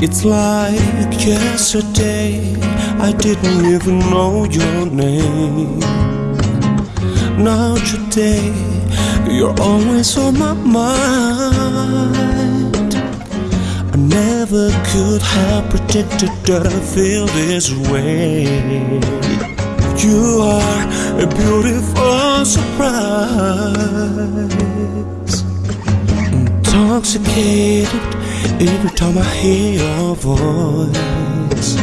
It's like yesterday, I didn't even know your name. Now today, you're always on my mind. I never could have predicted that I feel this way. You are a beautiful surprise. Intoxicated every time I hear your voice.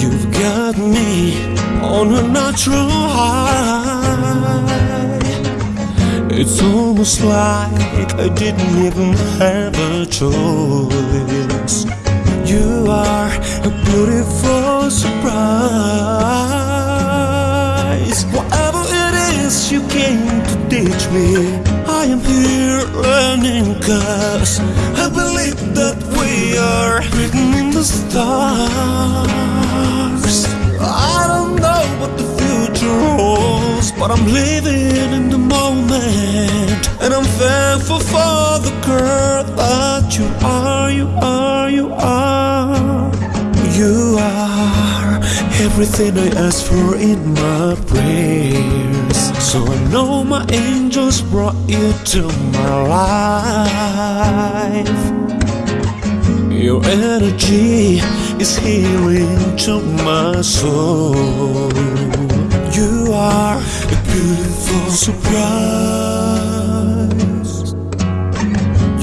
You've got me on a natural high. It's almost like I didn't even have a choice. Me, I am here learning cause I believe that we are written in the stars. I don't know what the future holds, but I'm living in the moment. And I'm thankful for the girl that you are, you are, everything I ask for in my prayers. So I know my angels brought you to my life. Your energy is healing to my soul. You are a beautiful surprise.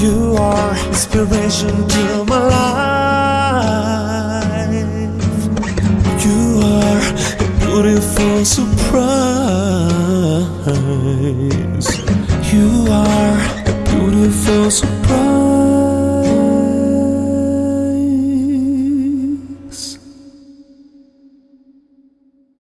You are inspiration to my life. Beautiful surprise. You are a beautiful surprise.